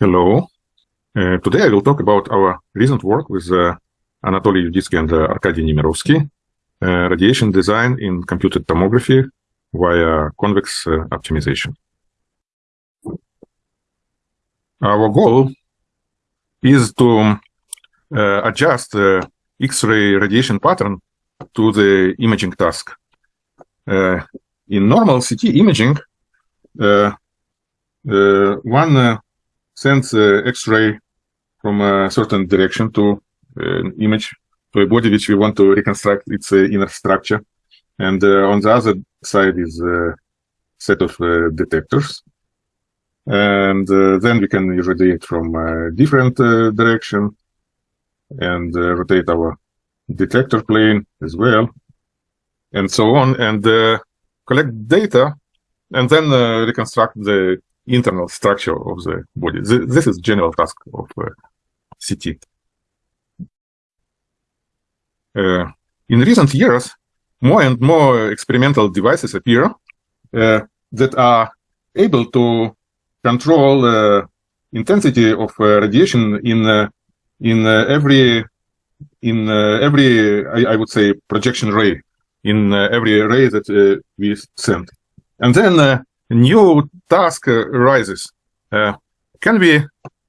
Hello. Uh, today I will talk about our recent work with uh, Anatoli Juditsky and uh, Arkadi Nemirovski, uh, radiation design in computed tomography via convex uh, optimization. Our goal is to uh, adjust the X-ray radiation pattern to the imaging task. in normal CT imaging, one sends X-ray from a certain direction to an image to a body which we want to reconstruct its uh, inner structure. And uh, on the other side is a set of uh, detectors. And then we can irradiate from a different direction and rotate our detector plane as well, and so on, and collect data, and then reconstruct the internal structure of the body. This is general task of uh, CT. Uh, in recent years, more and more experimental devices appear uh, that are able to control uh, intensity of uh, radiation in uh, in every in every I, I, would say projection ray in every ray that we send, and then new task arises. Uh, can we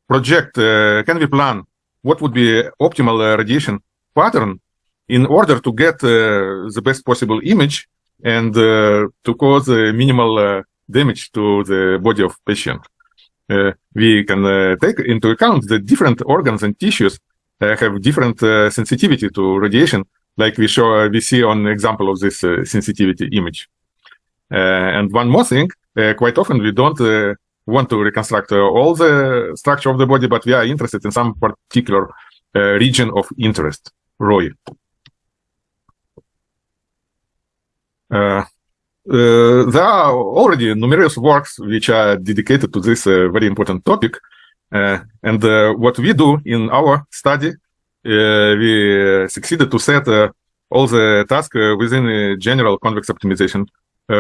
project? Uh, can we plan what would be optimal uh, radiation pattern in order to get uh, the best possible image and uh, to cause uh, minimal damage to the body of patient. we can take into account the different organs and tissues have different sensitivity to radiation, like we show we see on example of this sensitivity image. and one more thing, quite often we don't want to reconstruct uh, all the structure of the body, but we are interested in some particular uh, region of interest, ROI. Uh, uh, there are already numerous works which are dedicated to this uh, very important topic. and what we do in our study, we succeeded to set all the tasks within a general convex optimization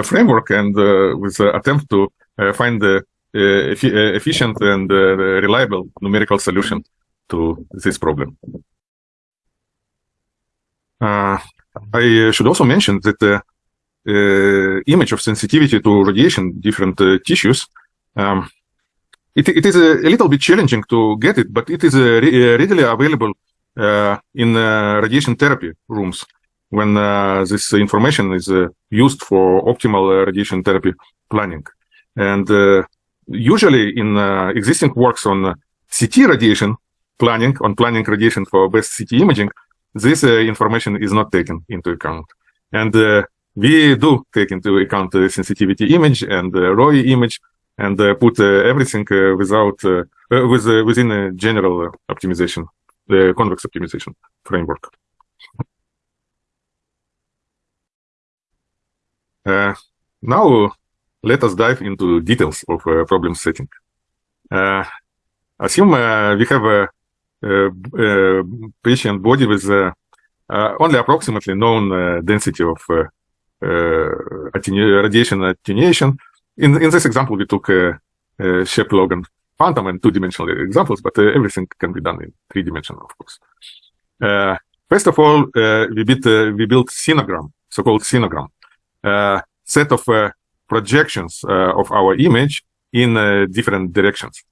framework and with the attempt to find the efficient and reliable numerical solution to this problem. Uh, I should also mention that uh, uh, image of sensitivity to radiation, different uh, tissues, um, it, it is a, little bit challenging to get it, but it is uh, re readily available in radiation therapy rooms when this information is used for optimal radiation therapy planning. And usually in existing works on CT radiation planning, on planning radiation for best CT imaging, this uh, information is not taken into account. And uh, we do take into account the sensitivity image and the ROI image and uh, put uh, everything uh, without with within a general optimization, the convex optimization framework. Uh, now let us dive into details of uh, problem setting. Uh, assume we have a, a, a, patient body with only approximately known density of uh, radiation attenuation. In, in this example, we took a, a Shepp-Logan phantom and two-dimensional examples, but uh, everything can be done in three-dimensional, of course. Uh, first of all, we, built, we built sinogram, so-called sinogram, set of uh, projections uh, of our image in uh, different directions.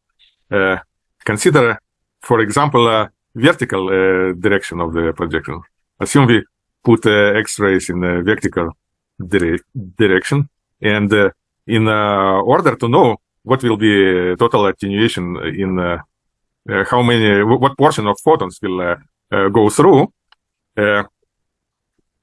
consider, for example, a vertical direction of the projection. Assume we put X-rays in a vertical dire direction. And uh, in uh, order to know what will be total attenuation in uh, how many, what portion of photons will go through,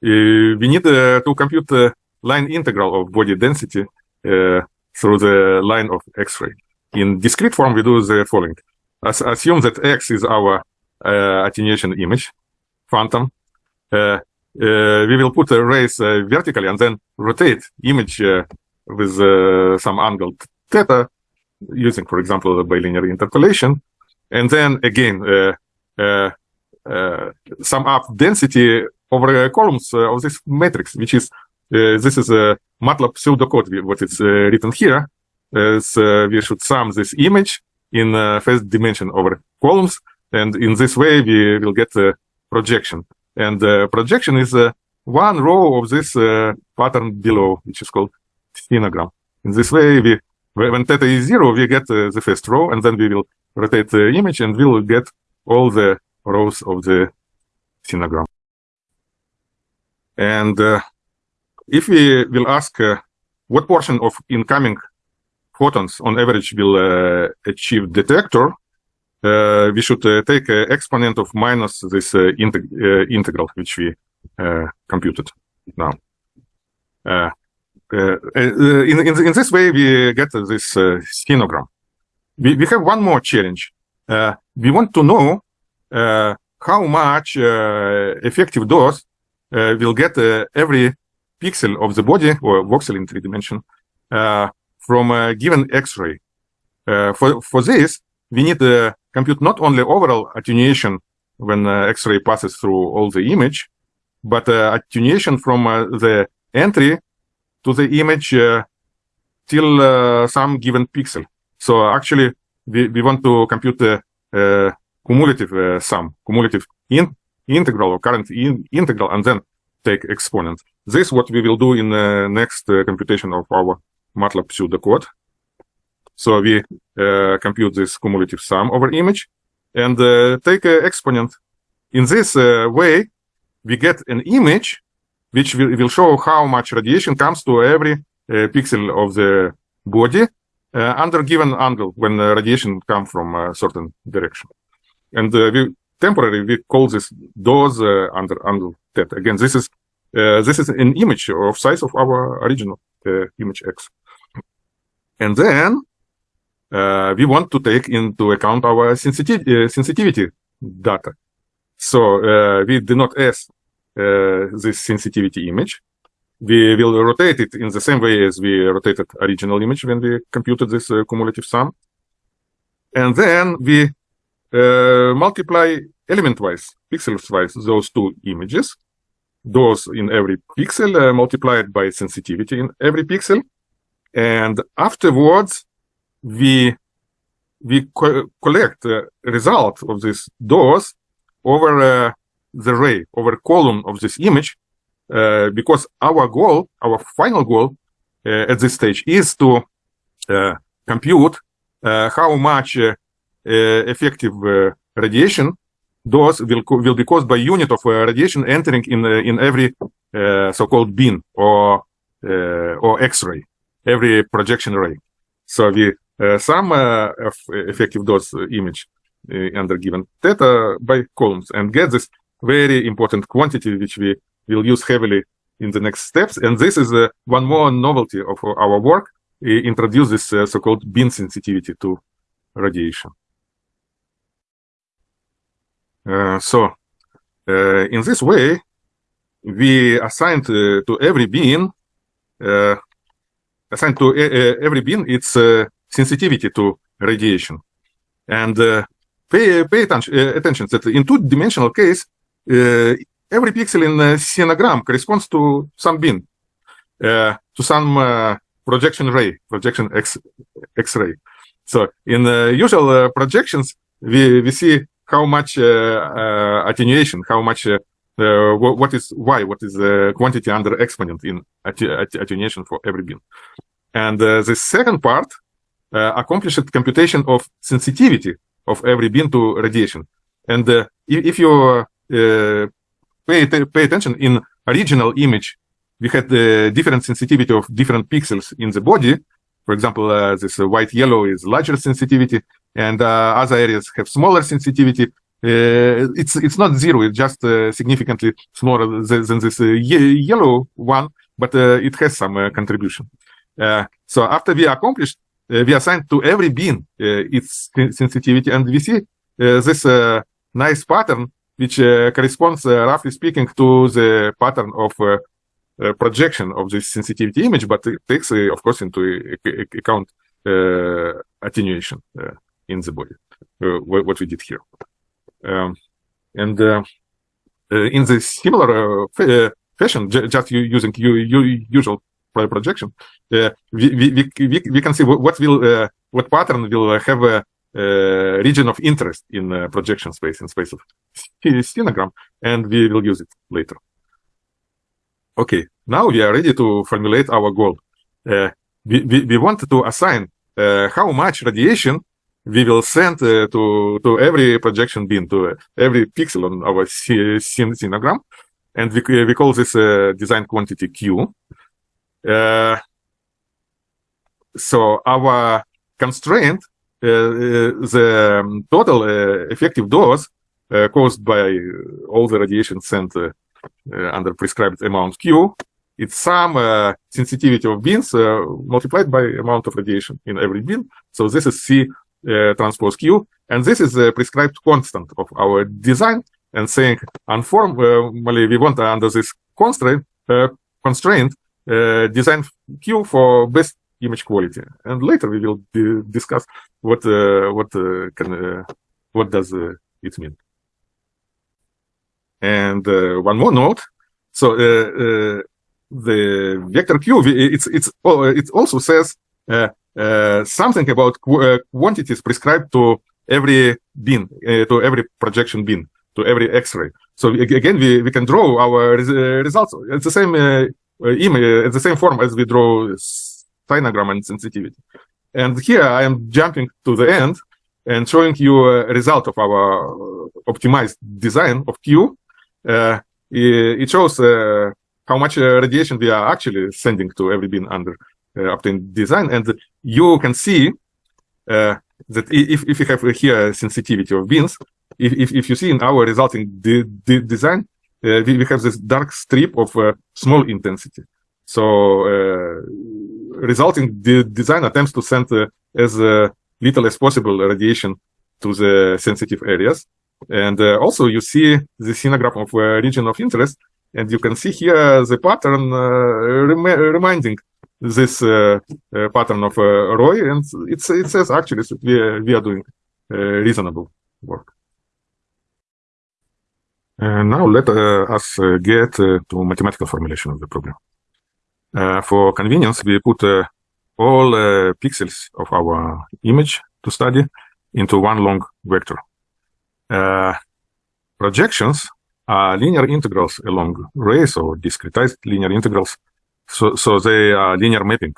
we need to compute line integral of body density through the line of X-ray. In discrete form, we do the following. As assume that X is our uh, attenuation image, phantom. Uh, uh, we will put a rays uh, vertically and then rotate image uh, with some angle theta using, for example, the bilinear interpolation. And then again, sum up density over columns of this matrix, which is this is a MATLAB pseudocode, what is uh, written here. Uh, so uh, we should sum this image in first dimension over columns. And in this way, we will get a projection. And projection is one row of this pattern below, which is called sinogram. In this way, we when theta is zero, we get uh, the first row, and then we will rotate the image, and we will get all the rows of the sinogram. And uh, if we will ask uh, what portion of incoming photons on average will uh, achieve detector, uh, we should uh, take an exponent of minus this uh, integ integral, which we computed now. in, in, in this way, we get this sinogram. We, we have one more challenge. we want to know how much effective dose will get every pixel of the body or voxel in three dimension from a given X-ray. Uh, for, for this, we need to compute not only overall attenuation when uh, X-ray passes through all the image, but uh, attenuation from the entry to the image till some given pixel. So actually, we, we want to compute the uh, cumulative uh, sum, cumulative in, integral or current in, integral, and then take exponent. This is what we will do in the next uh, computation of our MATLAB pseudocode. So we uh, compute this cumulative sum over image and uh, take an exponent. In this uh, way, we get an image which will, will, show how much radiation comes to every uh, pixel of the body uh, under given angle when radiation comes from a certain direction. And uh, we temporarily we call this dose under angle theta. Again, this is this is an image of size of our original image X. And then uh, we want to take into account our sensitivity, uh, sensitivity data. So uh, we do not uh, this sensitivity image. We will rotate it in the same way as we rotated original image when we computed this uh, cumulative sum. And then we uh, multiply element-wise, pixels-wise, those two images, those in every pixel multiplied by sensitivity in every pixel, and afterwards, we we co collect the result of this dose over uh, the ray, over column of this image, uh, because our goal, our final goal uh, at this stage is to uh, compute uh, how much uh, effective radiation dose will will be caused by unit of radiation entering in in every so-called beam or or X-ray every projection ray. So we uh, sum uh, effective dose image uh, under given theta by columns and get this very important quantity which we will use heavily in the next steps. And this is uh, one more novelty of our work, introduce this uh, so-called beam sensitivity to radiation. Uh, so uh, in this way, we assigned uh, to every beam uh, assigned to every beam its sensitivity to radiation. And pay, pay attention, attention that in two-dimensional case, every pixel in a sinogram corresponds to some beam, to some projection ray, projection X, X-ray. So in usual projections, we, we see how much attenuation, how much uh, what is y, what is the quantity under exponent in attenuation for every beam. And uh, the second part uh, accomplished computation of sensitivity of every beam to radiation. And uh, if, if, you uh, pay, pay attention in original image, we had the different sensitivity of different pixels in the body. For example, uh, this white yellow is larger sensitivity and other areas have smaller sensitivity. Uh, it's it's not zero. It's just uh, significantly smaller than, this uh, yellow one, but it has some contribution. so after we accomplished, we assigned to every beam its sensitivity, and we see this nice pattern which corresponds, roughly speaking, to the pattern of uh, projection of this sensitivity image, but it takes, uh, of course, into account uh, attenuation in the body, what we did here. Um, and uh, uh, in the similar uh, fashion, just using usual projection, we, we, we, we can see what will what pattern will have a region of interest in projection space in space of sinogram, and we will use it later. Okay, now we are ready to formulate our goal. we, we, we want to assign how much radiation we will send uh, to to every projection beam to every pixel on our sinogram and we, we call this uh, design quantity q. Uh, so our constraint uh, uh, the total uh, effective dose caused by all the radiation sent under prescribed amount q it's some sensitivity of beams multiplied by amount of radiation in every beam so this is c uh, transpose Q. And this is the prescribed constant of our design and saying informally we want under this constraint, uh, constraint uh, design Q for best image quality. And later we will discuss what what can what does it mean. And uh, one more note. So uh, uh, the vector Q, it's it's oh, it also says uh, uh, something about qu uh, quantities prescribed to every bin, uh, to every projection bin, to every X-ray. So again, we, we can draw our res results. It's the same image, it's the same form as we draw sinogram and sensitivity. And here I am jumping to the end and showing you a result of our optimized design of Q. Uh, it shows uh, how much uh, radiation we are actually sending to every bin under uh, obtained design. And you can see uh, that if, if you have here sensitivity of beams, if, if, if you see in our resulting de de design, uh, we, we, have this dark strip of small intensity. So resulting the design attempts to send as little as possible radiation to the sensitive areas. And uh, also you see the sinogram of uh, region of interest, and you can see here the pattern uh, rem reminding this uh, uh, pattern of uh, ROI, and it says actually that we are, we are doing reasonable work. And now let us get to mathematical formulation of the problem. for convenience, we put all pixels of our image to study into one long vector. Uh, projections are linear integrals along rays or discretized linear integrals so, so they are linear mapping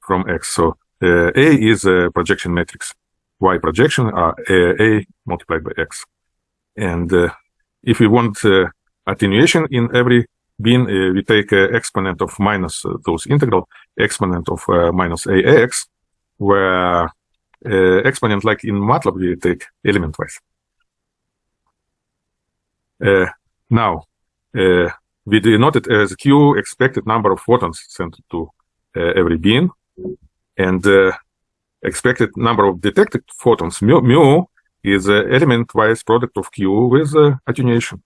from X. So uh, A is a projection matrix. Y projection are A, a multiplied by X. And uh, if we want uh, attenuation in every bin, uh, we take exponent of minus uh, those integral, exponent of uh, minus AX, where exponent like in MATLAB, we take element-wise. Uh, now, uh, we denote as q expected number of photons sent to uh, every beam and uh, expected number of detected photons mu, mu is element-wise product of q with uh, attenuation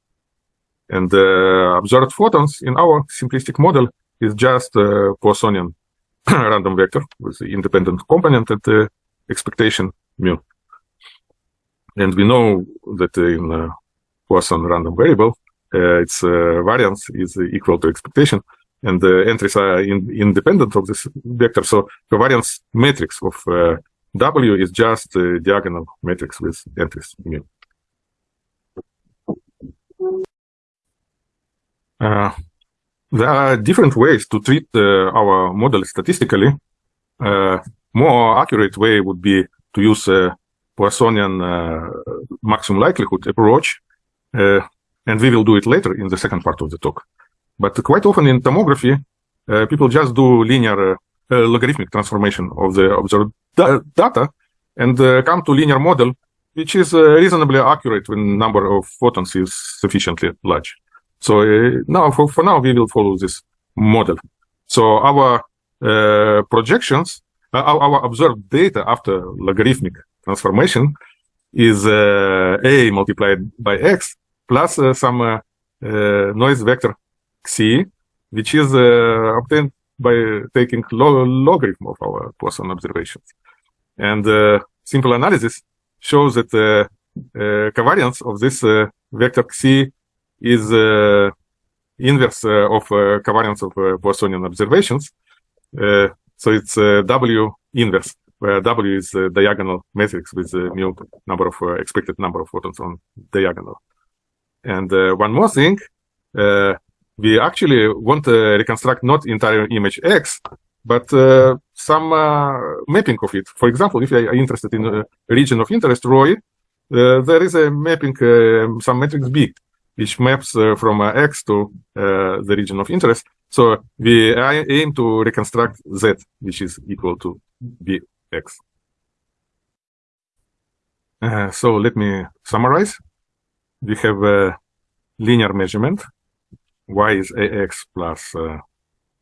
and uh, observed photons in our simplistic model is just a Poissonian random vector with the independent component and the expectation mu. And we know that in Poisson random variable, uh, its uh, variance is equal to expectation and the entries are in, independent of this vector. So the variance matrix of uh, W is just a diagonal matrix with entries mu. Uh, there are different ways to treat uh, our model statistically. Uh, more accurate way would be to use a Poissonian maximum likelihood approach and we will do it later in the second part of the talk. But quite often in tomography, uh, people just do linear uh, logarithmic transformation of the observed da data and uh, come to linear model, which is uh, reasonably accurate when number of photons is sufficiently large. So uh, now, for, for now, we will follow this model. So our uh, projections, our, our, observed data after logarithmic transformation is a multiplied by x plus some uh, uh, noise vector xi, which is obtained by taking log logarithm of our Poisson observations. And simple analysis shows that the covariance of this vector xi is inverse of covariance of Poissonian observations. so it's W inverse where W is a diagonal matrix with mu number of uh, expected number of photons on diagonal. And uh, one more thing, uh, we actually want to reconstruct not entire image X, but uh, some uh, mapping of it. For example, if you are interested in a region of interest, ROI, uh, there is a mapping, some matrix B, which maps from X to the region of interest. So we aim to reconstruct Z, which is equal to Bx. Uh, so let me summarize. We have a linear measurement. Y is AX plus uh,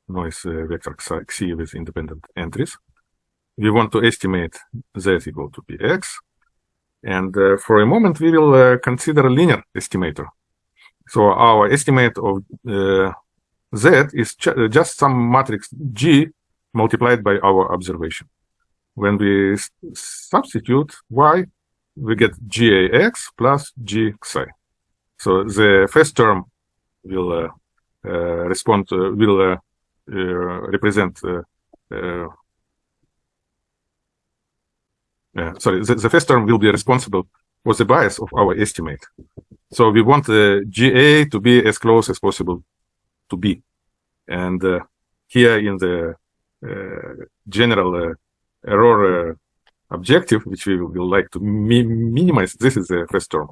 noise uh, vector Xi with independent entries. We want to estimate Z equal to Bx. And uh, for a moment, we will uh, consider a linear estimator. So our estimate of uh, Z is just some matrix G multiplied by our observation. When we substitute Y, we get GAX plus GXI. So the first term will uh, uh, respond, uh, will uh, uh, represent uh, sorry, the, the, first term will be responsible for the bias of our estimate. So we want the GA to be as close as possible to B. And here in the general error objective, which we will like to mi minimize, this is the first term.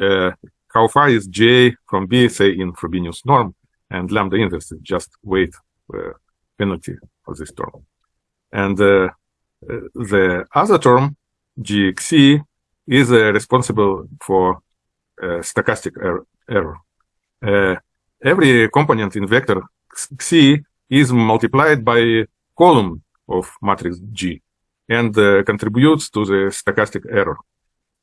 Uh, how far is J from B, say in Frobenius norm, and lambda inverse is just weight uh, penalty for this term. And uh, uh the other term, GXC, is uh, responsible for uh, stochastic er error. every component in vector C is multiplied by column of matrix G and uh, contributes to the stochastic error.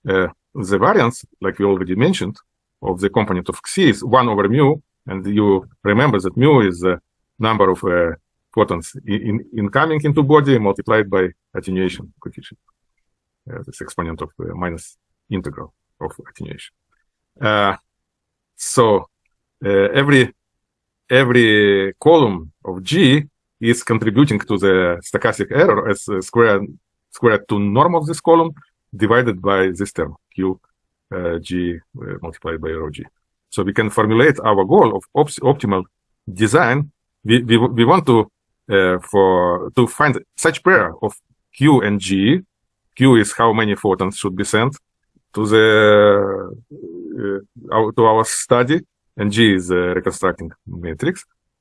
Uh, the variance, like we already mentioned, of the component of Xi is 1 over mu, and you remember that mu is the number of uh, photons in, incoming into body multiplied by attenuation coefficient, uh, this exponent of uh, minus integral of attenuation. Uh, so every every column of G is contributing to the stochastic error as square squared to norm of this column divided by this term q uh, g uh, multiplied by rho g. So we can formulate our goal of op optimal design. We, we, we want to uh, for to find such pair of q and g. q is how many photons should be sent to the uh, our, to our study, and g is the reconstructing matrix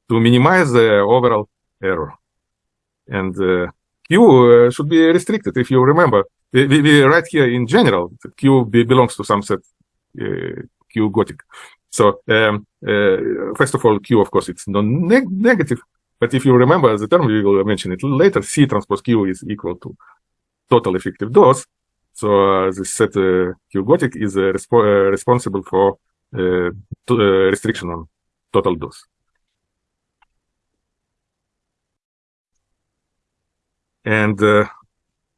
to minimize the overall error. And uh, Q uh, should be restricted. If you remember, we, we write here in general, Q belongs to some set uh, Q Gothic. So um, uh, first of all, Q, of course, it's non-negative. But if you remember the term, we will mention it later, C transpose Q is equal to total effective dose. So uh, this set uh, Q Gothic is uh, resp responsible for restriction on total dose. And uh,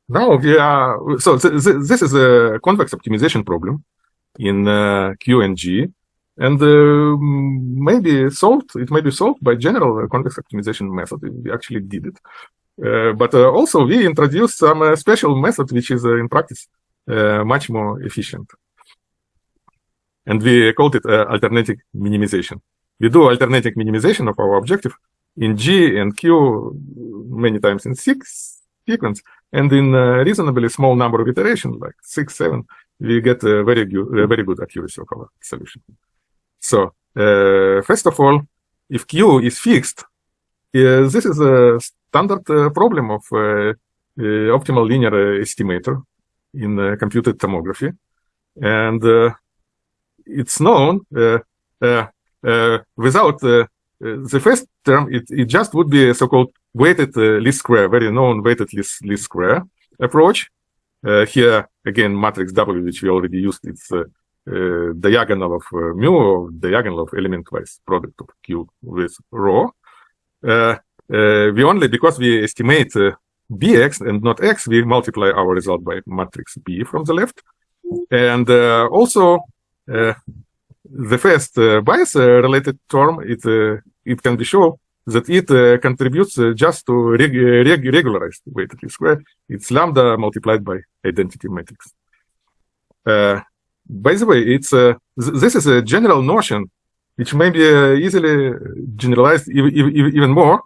now we are, so th th this is a convex optimization problem in uh, Q and G. And uh, maybe solved, it may be solved by general convex optimization method. We actually did it. Uh, but uh, also we introduced some uh, special method which is in practice much more efficient. And we called it alternating minimization. We do alternating minimization of our objective in G and Q many times in six sequence. And in a reasonably small number of iterations, like six, seven, we get a very good, a very good accuracy of our solution. So uh, first of all, if Q is fixed, uh, this is a standard uh, problem of uh, uh, optimal linear estimator in computed tomography. And uh, it's known without the first term, it, it just would be a so-called weighted uh, least square, very known weighted least, least square approach. Uh, here, again, matrix W, which we already used, it's uh, uh diagonal of uh, mu or diagonal of element-wise product of Q with rho. Uh, we only, because we estimate Bx and not X, we multiply our result by matrix B from the left. And also, the first bias related term, it, it can be shown that it uh, contributes uh, just to reg reg regularized weighted least square. It's lambda multiplied by identity matrix. Uh, by the way, it's th this is a general notion which may be easily generalized even, even more.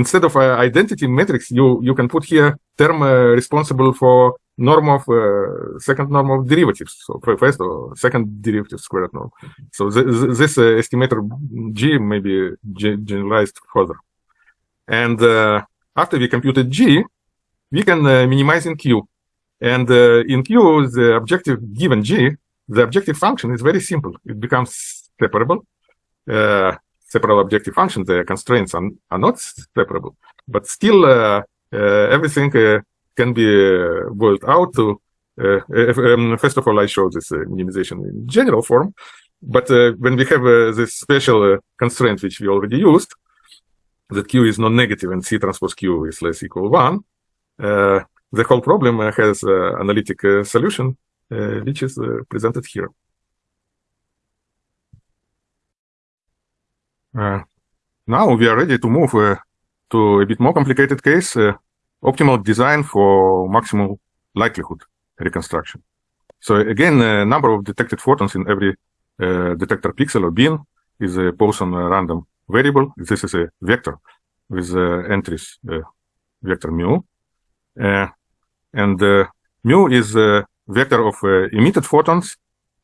Instead of identity matrix, you you can put here term responsible for norm of uh, second norm of derivatives, so first or second derivative squared norm. So th this uh, estimator G may be generalized further. And uh, after we computed G, we can minimize in Q. And in Q, the objective given G, the objective function is very simple. It becomes separable. Separable objective function, the constraints are, are not separable, but still uh, uh, everything uh, can be uh, boiled out to, uh, um, first of all, I show this uh, minimization in general form, but when we have this special constraint which we already used, that q is non-negative and c transpose q is less equal 1, the whole problem has analytic solution, which is presented here. Now we are ready to move uh, to a bit more complicated case, uh, optimal design for maximal likelihood reconstruction. So again, the number of detected photons in every uh, detector pixel or bin is a Poisson random variable. This is a vector with uh, entries uh, vector mu. Uh, and uh, mu is a vector of uh, emitted photons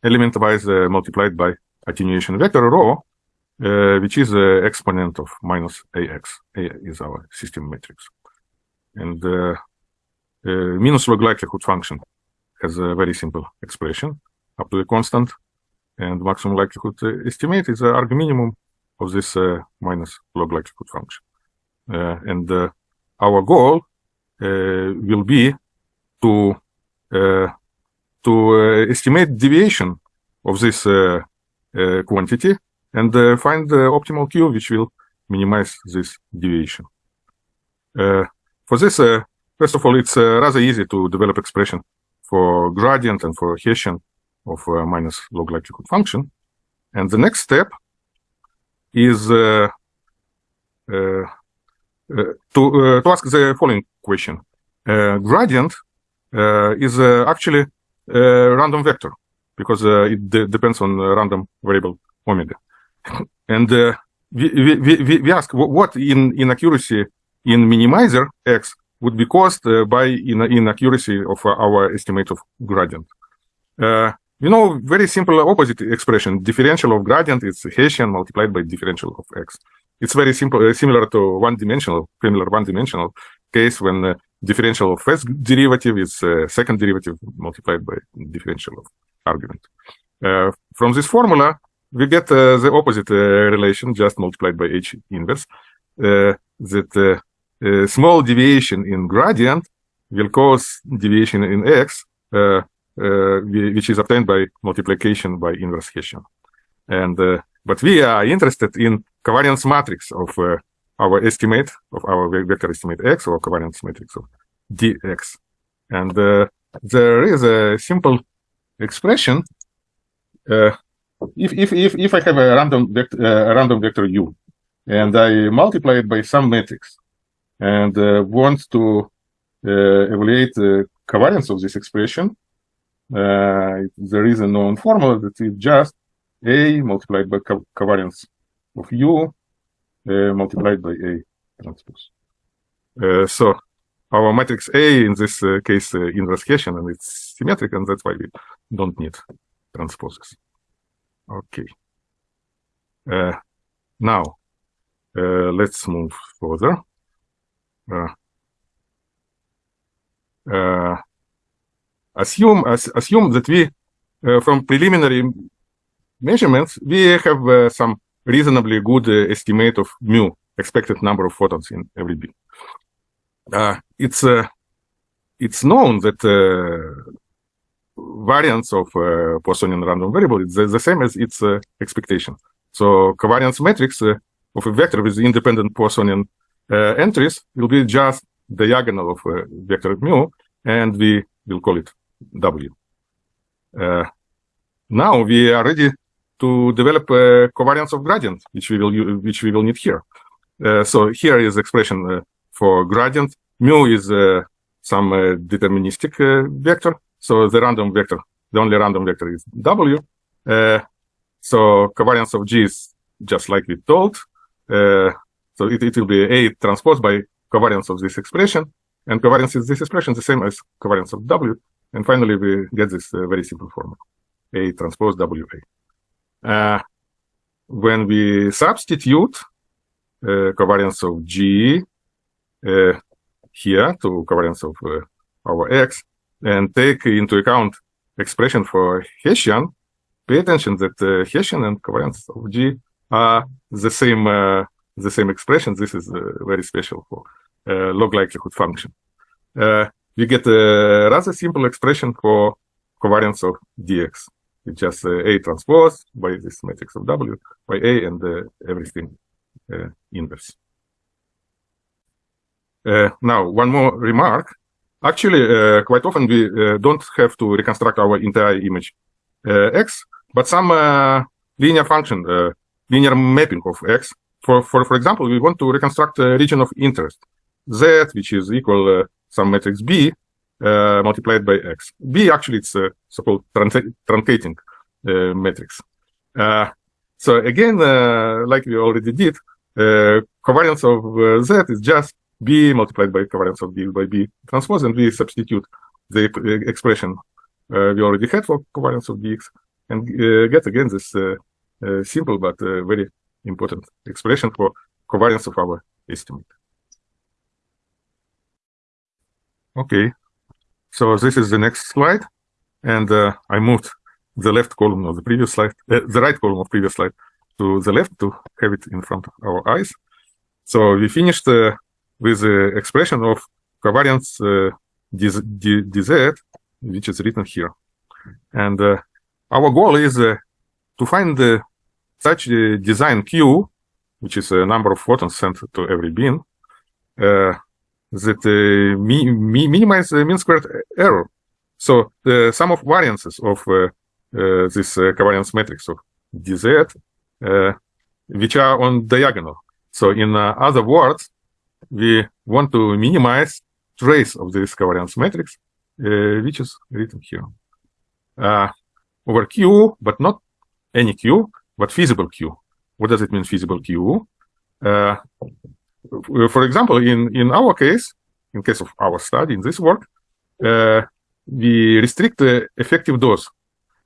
element-wise multiplied by attenuation vector rho, which is the exponent of minus ax. A is our system matrix. And the uh, minus log likelihood function has a very simple expression up to a constant. And maximum likelihood uh, estimate is the arg minimum of this uh, minus log likelihood function. and our goal will be to to estimate deviation of this quantity and uh, find the optimal Q, which will minimize this deviation. Uh, for this, uh, first of all, it's rather easy to develop expression for gradient and for Hessian of minus log likelihood function. And the next step is uh, uh, uh, to, to ask the following question. gradient is actually a random vector because it de depends on random variable omega. and we, we, we, we ask what in inaccuracy in minimizer x would be caused uh, by in inaccuracy of uh, our estimate of gradient. Uh, you know, very simple opposite expression. Differential of gradient is Hessian multiplied by differential of x. It's very simple, uh, similar to one-dimensional, similar one-dimensional case when uh, differential of first derivative is uh, second derivative multiplied by differential of argument. from this formula, we get the opposite relation, just multiplied by h inverse, that uh, small deviation in gradient will cause deviation in x, uh, uh, which is obtained by multiplication by inverse Hessian. And but we are interested in covariance matrix of our estimate of our vector estimate x or covariance matrix of dx. And there is a simple expression. Uh, if, if, if, if I have a random, vector, uh, random vector u and I multiply it by some matrix, and uh, wants to uh, evaluate the covariance of this expression, uh, there is a known formula that is just A multiplied by co covariance of U multiplied by A transpose. so our matrix A in this uh, case uh, inverse Hessian and it's symmetric and that's why we don't need transposes. Okay. Uh, now let's move further. Uh, uh, assume as, assume that we uh, from preliminary measurements we have some reasonably good estimate of mu expected number of photons in every beam. it's it's known that variance of uh, Poissonian random variable is the, the same as its uh, expectation. So covariance matrix uh, of a vector with independent Poissonian uh, entries will be just diagonal of uh, vector mu, and we will call it W. Uh, now we are ready to develop a covariance of gradient, which we will use, which we will need here. so here is expression for gradient. Mu is some deterministic vector. So the random vector, the only random vector is W. so covariance of G is just like we told. so it, it will be A transpose by covariance of this expression. And covariance is this expression the same as covariance of W. And finally, we get this uh, very simple formula, A transpose WA. Uh, when we substitute uh, covariance of G uh, here to covariance of uh, our X and take into account expression for Hessian, pay attention that uh, Hessian and covariance of G are the same the same expression. This is very special for log likelihood function. we get a rather simple expression for covariance of dx. It's just uh, A transpose by this matrix of W by A and uh, everything uh, inverse. now, one more remark. Actually, uh, quite often we uh, don't have to reconstruct our entire image uh, X, but some linear function, linear mapping of X. For, for, for example, we want to reconstruct a region of interest, Z, which is equal some matrix B, uh, multiplied by x. B actually it's a so-called truncating uh, matrix. Uh, so again, like we already did, covariance of Z is just B multiplied by covariance of B by B transpose, and we substitute the expression we already had for covariance of dx and get again this simple but very important expression for covariance of our estimate. Okay, so this is the next slide. And uh, I moved the left column of the previous slide, uh, the right column of previous slide to the left to have it in front of our eyes. So we finished uh, with the expression of covariance uh, dz, which is written here. And uh, our goal is uh, to find such a design Q, which is a number of photons sent to every beam, that uh, mi mi minimize the mean squared error. So the sum of variances of uh, uh, this covariance matrix of dz, which are on diagonal. So in other words, we want to minimize trace of this covariance matrix, which is written here. over Q, but not any Q, but feasible Q. What does it mean, feasible Q? Uh, for example, in, in our case, in case of our study, in this work, uh, we restrict the effective dose.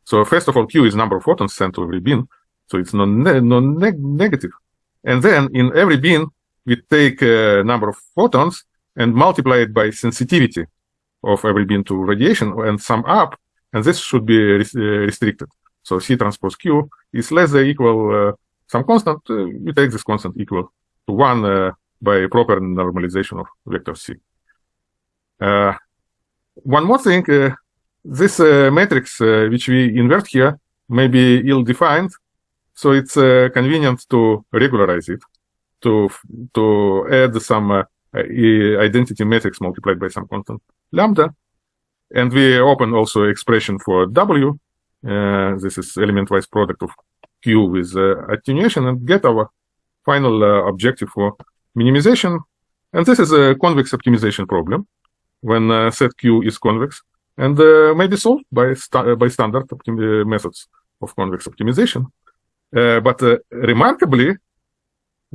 So first of all, Q is number of photons sent to every beam, so it's non, ne non. And then in every beam, we take a number of photons and multiply it by sensitivity of every beam to radiation and sum up, and this should be res uh, restricted. So C transpose Q is less than equal uh, some constant. Uh, we take this constant equal to 1 uh, by proper normalization of vector C. Uh, one more thing, uh, this uh, matrix which we invert here may be ill-defined, so it's convenient to regularize it, to to add some identity matrix multiplied by some constant lambda. And we open also expression for W. Uh, this is element-wise product of Q with uh, attenuation and get our final uh, objective for minimization. And this is a convex optimization problem when uh, set Q is convex and uh, may be solved by, sta by standard methods of convex optimization. Uh, but uh, remarkably,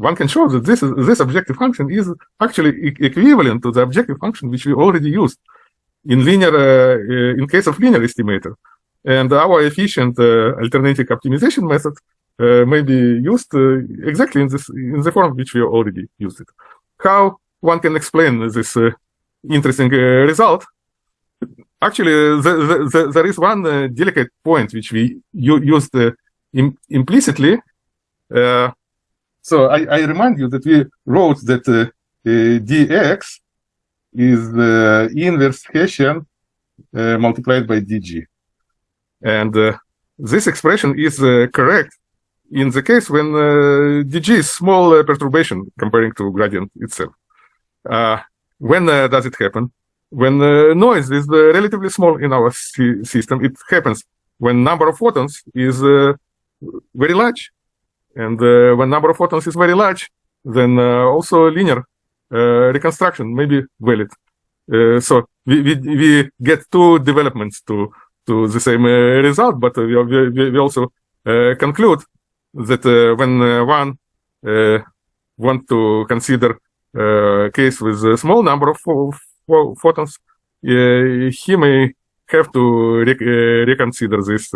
one can show that this is, this objective function is actually equivalent to the objective function which we already used in linear uh, uh, in case of linear estimator. And our efficient alternating optimization method uh, may be used uh, exactly in this in the form which we already used it. How one can explain this uh, interesting result? Actually, the, the, the, there is one delicate point which we used Im implicitly. So I, I, remind you that we wrote that dx is the inverse Hessian uh, multiplied by dg. And uh, this expression is uh, correct in the case when uh, dg is small uh, perturbation comparing to gradient itself. Uh, when does it happen? When noise is relatively small in our system, it happens when number of photons is very large. And uh, when number of photons is very large, then uh, also linear uh, reconstruction may be valid. so we, we, we get two developments to to the same result, but we, we, we also conclude that when one want to consider a case with a small number of photons, he may have to re reconsider this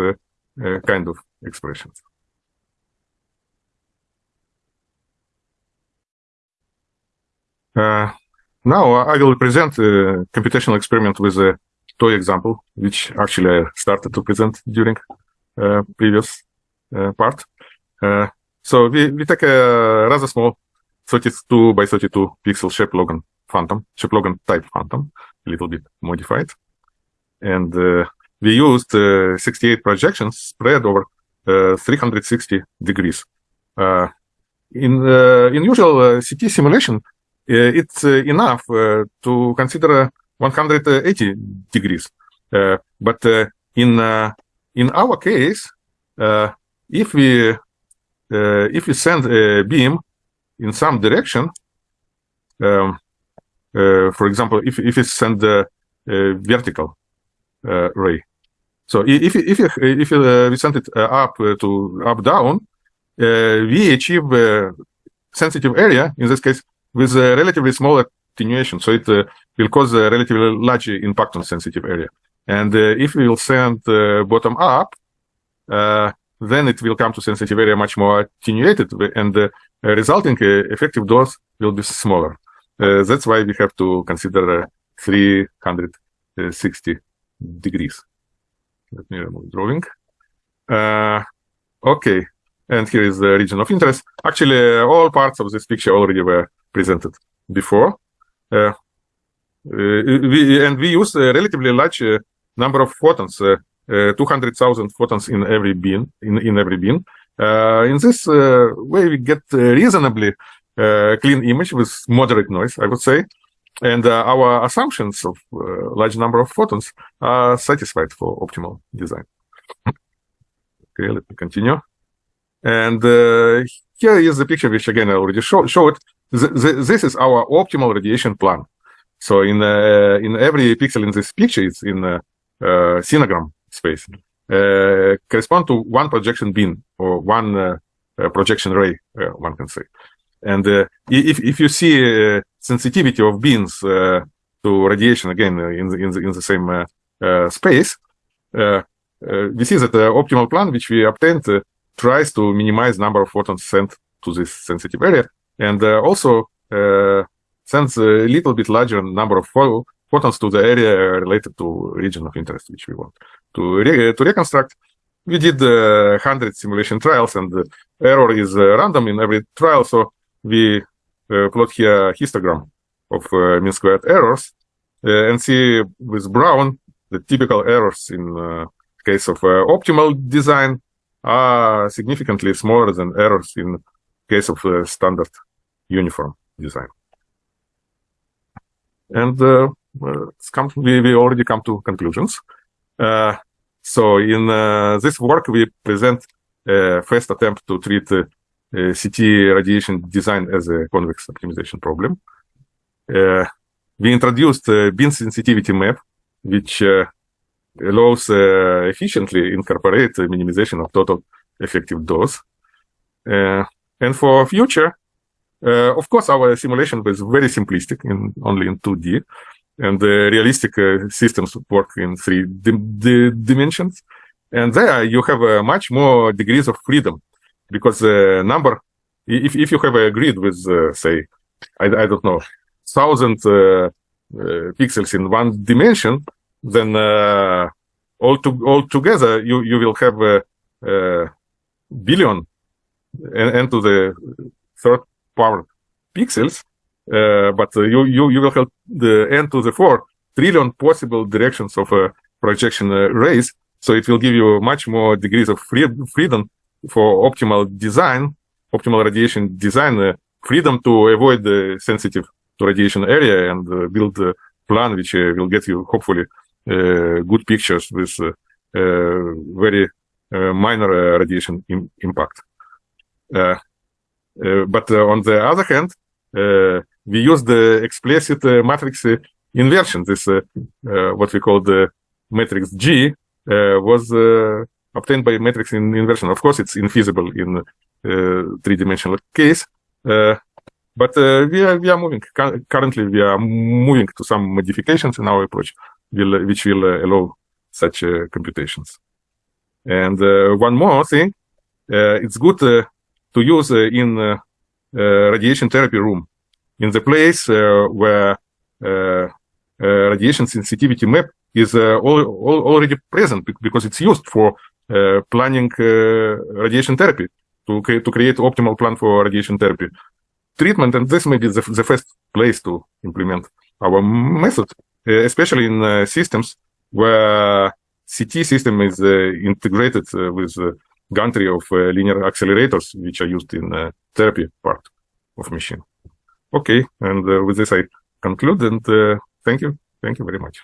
kind of expressions. Uh, now uh, I will present a computational experiment with a toy example, which actually I started to present during uh, previous uh, part. so we, we take a rather small 32 by 32 pixel Shepp-Logan phantom, Shepp-Logan type phantom, a little bit modified. And we used 68 projections spread over 360 degrees. in in usual CT simulation, uh, it's uh, enough uh, to consider 180 degrees. but in in our case, if we if we send a beam in some direction, um, for example, if if we send a, vertical ray, so if if you, if you we send it up to up down, we achieve sensitive area in this case with a relatively small attenuation. So it uh, will cause a relatively large impact on sensitive area. And uh, if we will send uh, bottom up, then it will come to sensitive area much more attenuated, and the resulting effective dose will be smaller. that's why we have to consider 360 degrees. Let me remove drawing. Uh, okay, and here is the region of interest. Actually, all parts of this picture already were presented before. Uh, uh, we, and we use a relatively large uh, number of photons, uh, uh, 200,000 photons in every beam. In, in every beam. in this way, we get reasonably clean image with moderate noise, I would say. And our assumptions of large number of photons are satisfied for optimal design. okay, let me continue. And uh, here is the picture which again I already show, showed this is our optimal radiation plan. So in uh, in every pixel in this picture, it's in uh, uh, sinogram space, uh, correspond to one projection beam or one uh, uh, projection ray, one can say. And if if you see sensitivity of beams to radiation again in the in the in the same space, we see that the optimal plan which we obtained tries to minimize number of photons sent to this sensitive area and uh, also uh, sends a little bit larger number of photons to the area related to region of interest which we want to re to reconstruct. We did uh, 100 simulation trials, and the error is uh, random in every trial. So we uh, plot here histogram of uh, mean squared errors and see with brown the typical errors in case of optimal design are significantly smaller than errors in case of a standard uniform design. And uh, come, we, we already come to conclusions. Uh, so in uh, this work, we present a first attempt to treat uh, CT radiation design as a convex optimization problem. Uh, we introduced a beam sensitivity map, which uh, allows efficiently incorporate minimization of total effective dose. And for future, uh, of course, our simulation was very simplistic, in only in 2D, and the realistic uh, systems work in three dimensions. And there you have uh, much more degrees of freedom, because the number, if if you have a grid with, uh, say, I, I don't know, thousand uh, pixels in one dimension, then all to all together you you will have a billion and, and to the third power pixels, uh, but uh, you, you, you will have the n to the 4 trillion possible directions of a projection uh, rays. So it will give you much more degrees of free freedom for optimal design, optimal radiation design, uh, freedom to avoid the sensitive to radiation area and uh, build a plan which uh, will get you hopefully good pictures with very minor radiation Im impact. Uh, uh, but uh, on the other hand, we use the explicit matrix inversion. This what we call the matrix G was obtained by matrix in inversion. Of course, it's infeasible in three-dimensional case, but uh, we are we are moving. Currently, we are moving to some modifications in our approach, will, which will uh, allow such uh, computations. And one more thing, it's good to use uh, in uh, uh, radiation therapy room. In the place where radiation sensitivity map is already present because it's used for planning radiation therapy to, to create optimal plan for radiation therapy. Treatment, and this may be the, the first place to implement our method, uh, especially in uh, systems where CT system is uh, integrated with gantry of uh, linear accelerators, which are used in uh, therapy part of machine. Okay, and uh, with this I conclude, and thank you. Thank you very much.